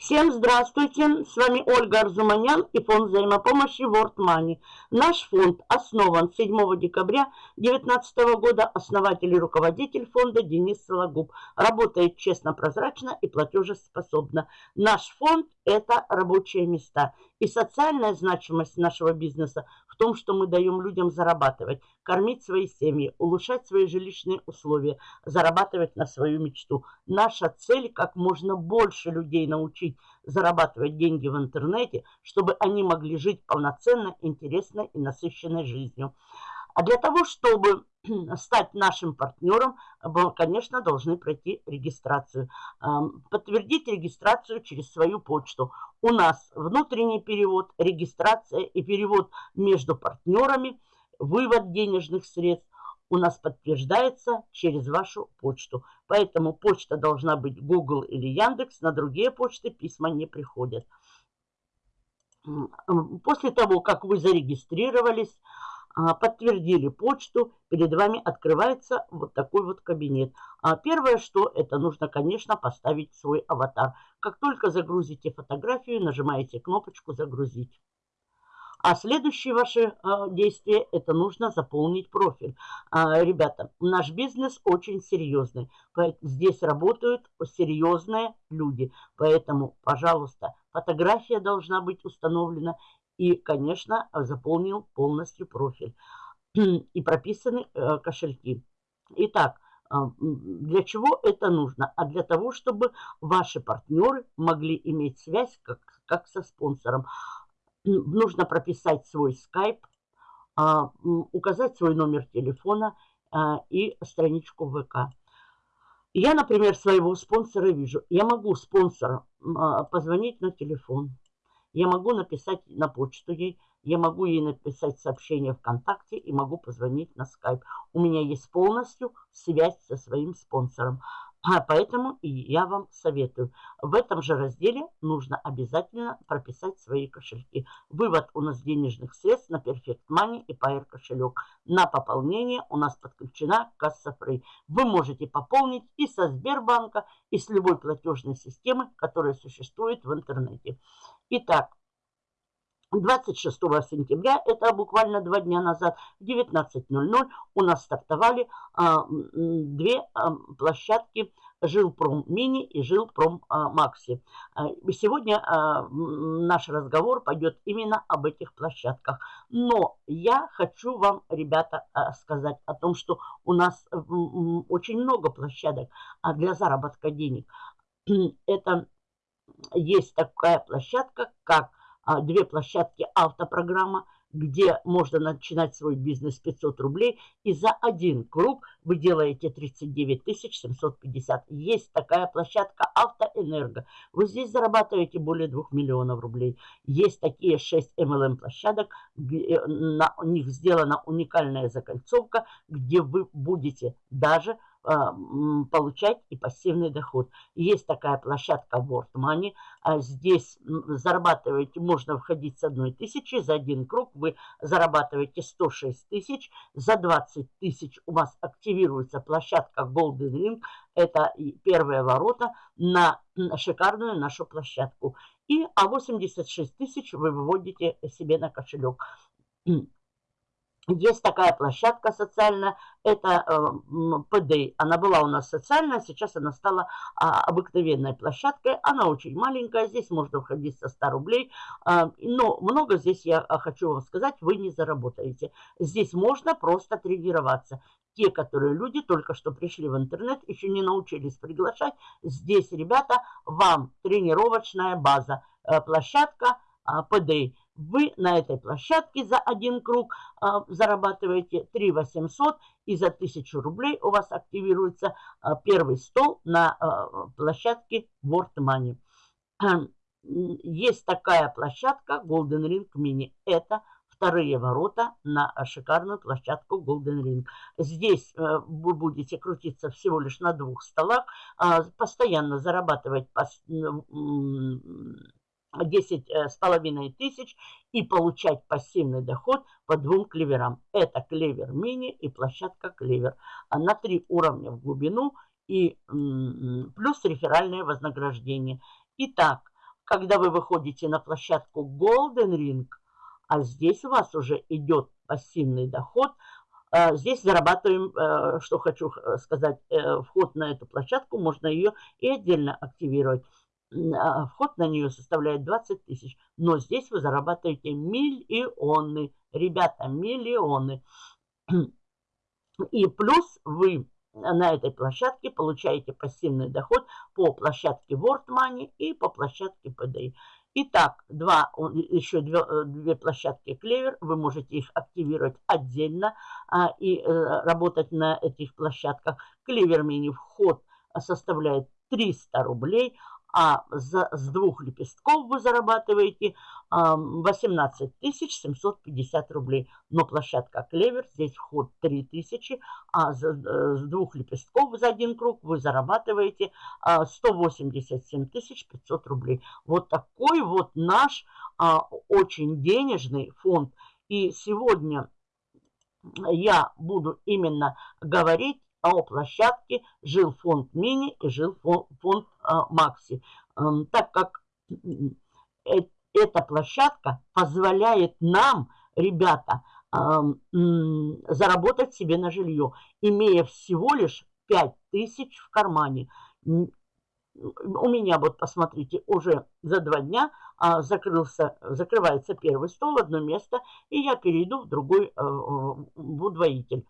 Всем здравствуйте! С вами Ольга Арзуманян и фонд взаимопомощи World Money. Наш фонд основан 7 декабря 2019 года. Основатель и руководитель фонда Денис Сологуб. Работает честно, прозрачно и платежеспособно. Наш фонд – это рабочие места. И социальная значимость нашего бизнеса в том, что мы даем людям зарабатывать, кормить свои семьи, улучшать свои жилищные условия, зарабатывать на свою мечту. Наша цель – как можно больше людей научить зарабатывать деньги в интернете, чтобы они могли жить полноценно, интересной и насыщенной жизнью. А для того, чтобы стать нашим партнером, конечно, должны пройти регистрацию. Подтвердить регистрацию через свою почту. У нас внутренний перевод, регистрация и перевод между партнерами, вывод денежных средств у нас подтверждается через вашу почту. Поэтому почта должна быть Google или Яндекс, на другие почты письма не приходят. После того, как вы зарегистрировались, подтвердили почту, перед вами открывается вот такой вот кабинет. А первое, что это нужно, конечно, поставить свой аватар. Как только загрузите фотографию, нажимаете кнопочку «Загрузить». А следующее ваше э, действие – это нужно заполнить профиль. А, ребята, наш бизнес очень серьезный. Здесь работают серьезные люди. Поэтому, пожалуйста, фотография должна быть установлена и, конечно, заполнил полностью профиль. И прописаны э, кошельки. Итак, э, для чего это нужно? А для того, чтобы ваши партнеры могли иметь связь как, как со спонсором. Нужно прописать свой скайп, а, указать свой номер телефона а, и страничку ВК. Я, например, своего спонсора вижу. Я могу спонсору позвонить на телефон. Я могу написать на почту ей, я могу ей написать сообщение ВКонтакте и могу позвонить на скайп. У меня есть полностью связь со своим спонсором. А поэтому и я вам советую. В этом же разделе нужно обязательно прописать свои кошельки. Вывод у нас денежных средств на Perfect Money и Pair кошелек. На пополнение у нас подключена касса Free. Вы можете пополнить и со Сбербанка, и с любой платежной системы, которая существует в интернете. Итак, 26 сентября, это буквально два дня назад, в 19.00 у нас стартовали а, две а, площадки Жилпром Мини и Жилпром а, Макси. А, сегодня а, наш разговор пойдет именно об этих площадках. Но я хочу вам, ребята, сказать о том, что у нас очень много площадок для заработка денег. Это есть такая площадка, как а, две площадки автопрограмма, где можно начинать свой бизнес 500 рублей. И за один круг вы делаете 39 750. Есть такая площадка Автоэнерго. Вы здесь зарабатываете более 2 миллионов рублей. Есть такие 6 MLM площадок, где на них сделана уникальная закольцовка, где вы будете даже получать и пассивный доход. Есть такая площадка World Money. А здесь зарабатываете, можно входить с одной тысячи. За один круг вы зарабатываете 106 тысяч. За 20 тысяч у вас активируется площадка Golden Ring. Это первые ворота на шикарную нашу площадку. И а 86 тысяч вы выводите себе на кошелек. Есть такая площадка социальная, это э, ПД. Она была у нас социальная, сейчас она стала э, обыкновенной площадкой. Она очень маленькая, здесь можно входить со 100 рублей. Э, но много здесь, я а, хочу вам сказать, вы не заработаете. Здесь можно просто тренироваться. Те, которые люди только что пришли в интернет, еще не научились приглашать. Здесь, ребята, вам тренировочная база, э, площадка ПД вы на этой площадке за один круг а, зарабатываете 3 800 и за 1000 рублей у вас активируется а, первый стол на а, площадке World Money. Есть такая площадка Golden Ring Mini. Это вторые ворота на шикарную площадку Golden Ring. Здесь э, вы будете крутиться всего лишь на двух столах, э, постоянно зарабатывать 10 э, с половиной тысяч и получать пассивный доход по двум клеверам. Это клевер мини и площадка клевер. А на три уровня в глубину и плюс реферальное вознаграждение. Итак, когда вы выходите на площадку Golden Ring, а здесь у вас уже идет пассивный доход, э, здесь зарабатываем, э, что хочу сказать, вход на эту площадку, можно ее и отдельно активировать. А, вход на нее составляет 20 тысяч, но здесь вы зарабатываете миллионы, ребята, миллионы. И плюс вы на этой площадке получаете пассивный доход по площадке World Money и по площадке PDI. Итак, два, еще две, э, две площадки Клевер, вы можете их активировать отдельно а, и а, работать на этих площадках. Клевер мини вход составляет 300 рублей, а за, с двух лепестков вы зарабатываете 18 750 рублей. Но площадка Клевер, здесь вход 3000, а за, э, с двух лепестков за один круг вы зарабатываете 187 500 рублей. Вот такой вот наш а, очень денежный фонд. И сегодня я буду именно говорить о площадке жил фонд мини и жил фонд, а, макси. Эм, так как э, эта площадка позволяет нам, ребята, эм, заработать себе на жилье, имея всего лишь 5 тысяч в кармане. У меня, вот посмотрите, уже за два дня а, закрылся, закрывается первый стол, одно место, и я перейду в другой, э, в удвоитель.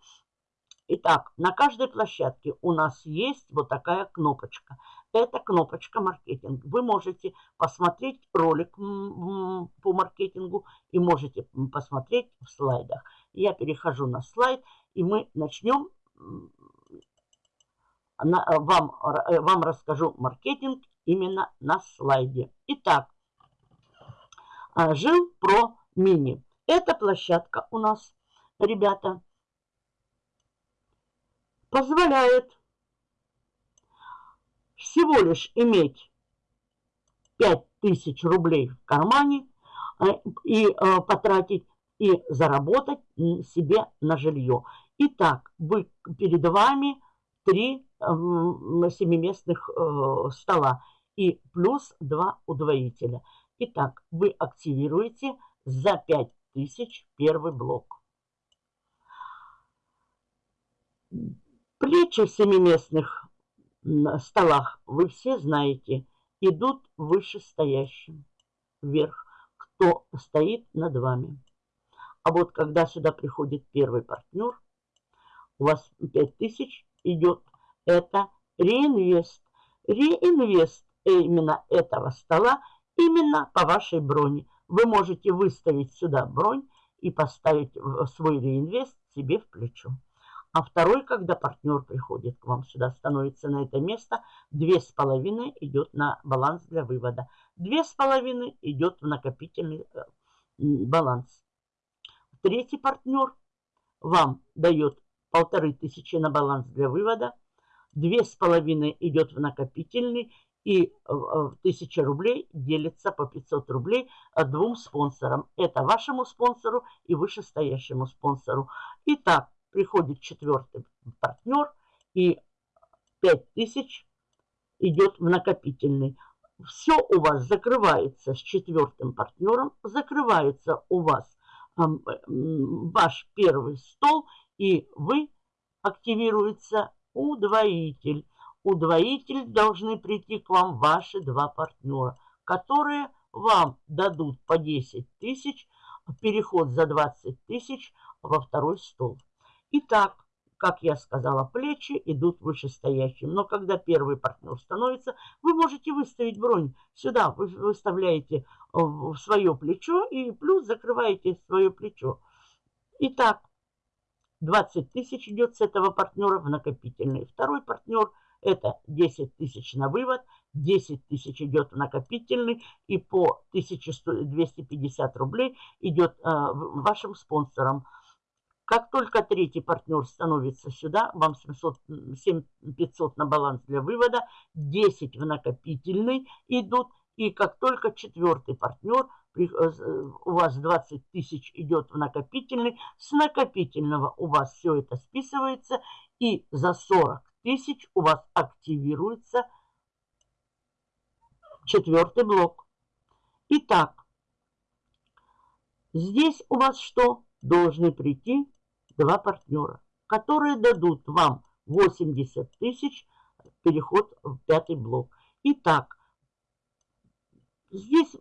Итак, на каждой площадке у нас есть вот такая кнопочка. Это кнопочка маркетинг. Вы можете посмотреть ролик по маркетингу и можете посмотреть в слайдах. Я перехожу на слайд, и мы начнем. Вам, э, вам расскажу маркетинг именно на слайде. Итак, а, жил про мини. Эта площадка у нас, ребята, позволяет всего лишь иметь 5000 рублей в кармане э, и э, потратить и заработать себе на жилье. Итак, вы, перед вами три э, семиместных стола и плюс два удвоителя. Итак, вы активируете за 5000 первый блок. Плечи в семиместных столах, вы все знаете, идут вышестоящим вверх, кто стоит над вами. А вот когда сюда приходит первый партнер, у вас 5000 идет, это реинвест. Реинвест именно этого стола, именно по вашей броне. Вы можете выставить сюда бронь и поставить свой реинвест себе в плечо. А второй, когда партнер приходит к вам сюда, становится на это место, две с половиной идет на баланс для вывода. Две с половиной идет в накопительный э, баланс. Третий партнер вам дает полторы тысячи на баланс для вывода. Две с половиной идет в накопительный и э, э, тысяча рублей делится по 500 рублей двум спонсорам. Это вашему спонсору и вышестоящему спонсору. Итак, приходит четвертый партнер и 5000 идет в накопительный. Все у вас закрывается с четвертым партнером, закрывается у вас э, ваш первый стол, и вы активируется удвоитель. Удвоитель должны прийти к вам ваши два партнера, которые вам дадут по 10 тысяч, переход за 20 тысяч во второй стол. Итак, как я сказала, плечи идут вышестоящим. Но когда первый партнер становится, вы можете выставить бронь. Сюда вы выставляете э, в свое плечо и плюс закрываете свое плечо. Итак, 20 тысяч идет с этого партнера в накопительный. Второй партнер это 10 тысяч на вывод, 10 тысяч идет в накопительный и по 1250 рублей идет э, вашим спонсорам. Как только третий партнер становится сюда, вам 700, 7500 на баланс для вывода, 10 в накопительный идут. И как только четвертый партнер, э, у вас 20 тысяч идет в накопительный, с накопительного у вас все это списывается. И за 40 тысяч у вас активируется четвертый блок. Итак, здесь у вас что? Должны прийти два партнера, которые дадут вам 80 тысяч переход в пятый блок. Итак, здесь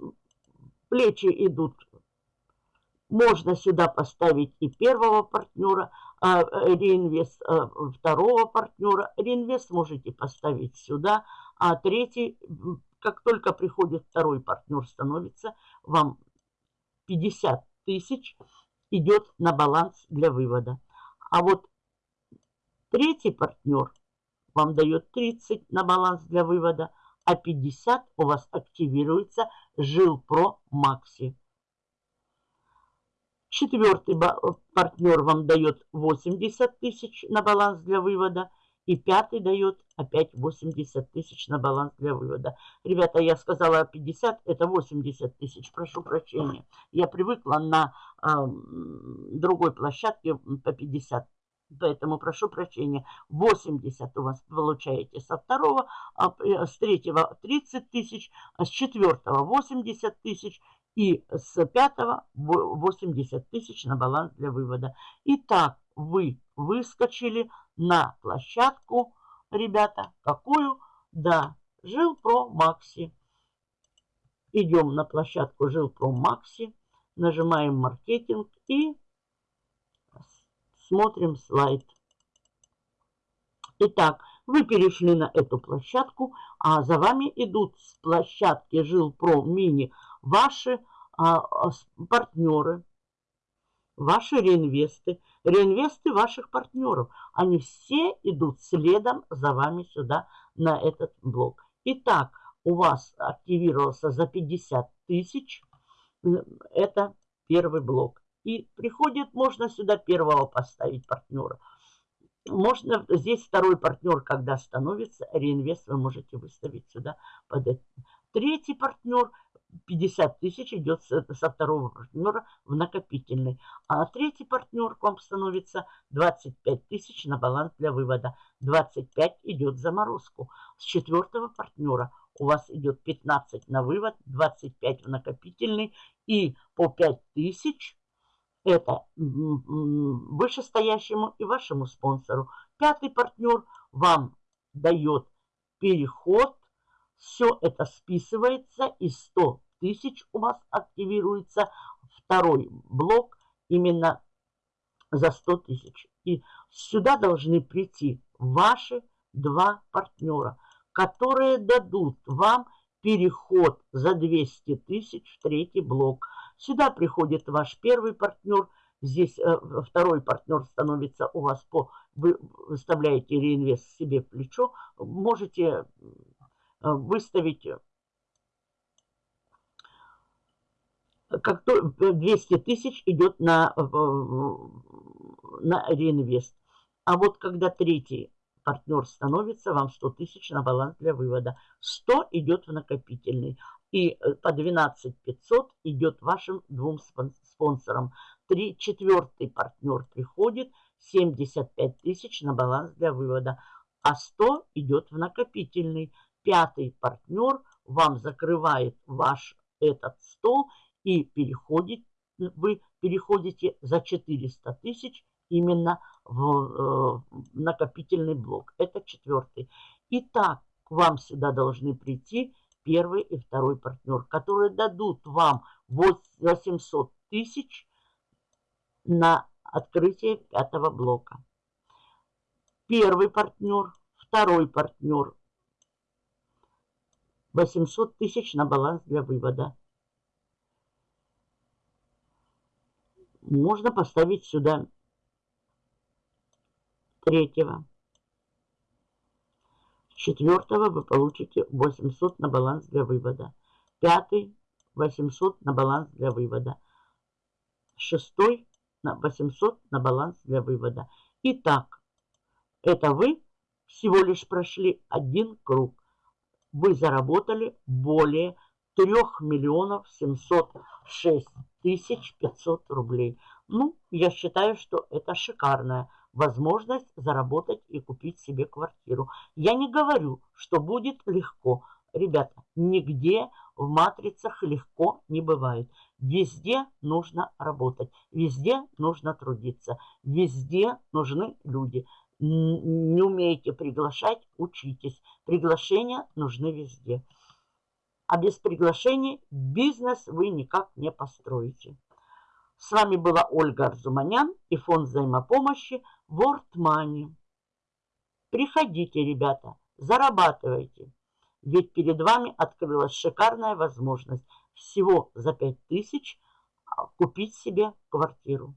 плечи идут. Можно сюда поставить и первого партнера, а, реинвест а, второго партнера. Реинвест можете поставить сюда, а третий, как только приходит второй партнер, становится вам 50 тысяч идет на баланс для вывода. А вот третий партнер вам дает 30 на баланс для вывода, а 50 у вас активируется Жилпро Макси. Четвертый партнер вам дает 80 тысяч на баланс для вывода. И пятый дает опять 80 тысяч на баланс для вывода. Ребята, я сказала 50, это 80 тысяч, прошу прощения. Я привыкла на э, другой площадке по 50 Поэтому прошу прощения, 80 у вас получаете со второго, а э, с третьего 30 тысяч, а с четвертого 80 тысяч и с пятого 80 тысяч на баланс для вывода. Итак, вы выскочили на площадку, ребята, какую? Да, Жилпро Макси. Идем на площадку Жилпро Макси, нажимаем маркетинг и смотрим слайд. Итак, вы перешли на эту площадку, а за вами идут с площадки Жилпро Мини ваши а, а партнеры, ваши реинвесты, реинвесты ваших партнеров. Они все идут следом за вами сюда, на этот блок. Итак, у вас активировался за 50 тысяч. Это первый блок. И приходит, можно сюда первого поставить партнера. Можно здесь второй партнер, когда становится, реинвест вы можете выставить сюда под это. Третий партнер 50 тысяч идет со второго партнера в накопительный. А третий партнер к вам становится 25 тысяч на баланс для вывода. 25 идет в заморозку. С четвертого партнера у вас идет 15 на вывод, 25 в накопительный и по 5 тысяч это вышестоящему и вашему спонсору. Пятый партнер вам дает переход. Все это списывается и 100 тысяч у вас активируется второй блок именно за 100 тысяч. И сюда должны прийти ваши два партнера, которые дадут вам переход за 200 тысяч в третий блок. Сюда приходит ваш первый партнер, здесь э, второй партнер становится у вас по... Вы выставляете реинвест себе в плечо, можете выставить как то 200 тысяч идет на, на реинвест. А вот когда третий партнер становится, вам 100 тысяч на баланс для вывода. 100 идет в накопительный. И э, по 12 500 идет вашим двум спонсорам. Три, четвертый партнер приходит, 75 тысяч на баланс для вывода. А 100 идет в накопительный. Пятый партнер вам закрывает ваш этот стол и переходит, вы переходите за 400 тысяч именно в э, накопительный блок. Это четвертый. Итак, к вам сюда должны прийти первый и второй партнер, которые дадут вам 800 тысяч на открытие пятого блока. Первый партнер, второй партнер 800 тысяч на баланс для вывода. Можно поставить сюда третьего. Четвертого вы получите 800 на баланс для вывода. Пятый 800 на баланс для вывода. Шестой на 800 на баланс для вывода. Итак, это вы всего лишь прошли один круг. Вы заработали более 3 миллионов 706 тысяч 500 рублей. Ну, я считаю, что это шикарная возможность заработать и купить себе квартиру. Я не говорю, что будет легко, ребята, нигде в матрицах легко не бывает. Везде нужно работать, везде нужно трудиться, везде нужны люди. Не умеете приглашать, учитесь. Приглашения нужны везде. А без приглашений бизнес вы никак не построите. С вами была Ольга Арзуманян и фонд взаимопомощи World Money. Приходите, ребята, зарабатывайте. Ведь перед вами открылась шикарная возможность всего за 5000 а, купить себе квартиру.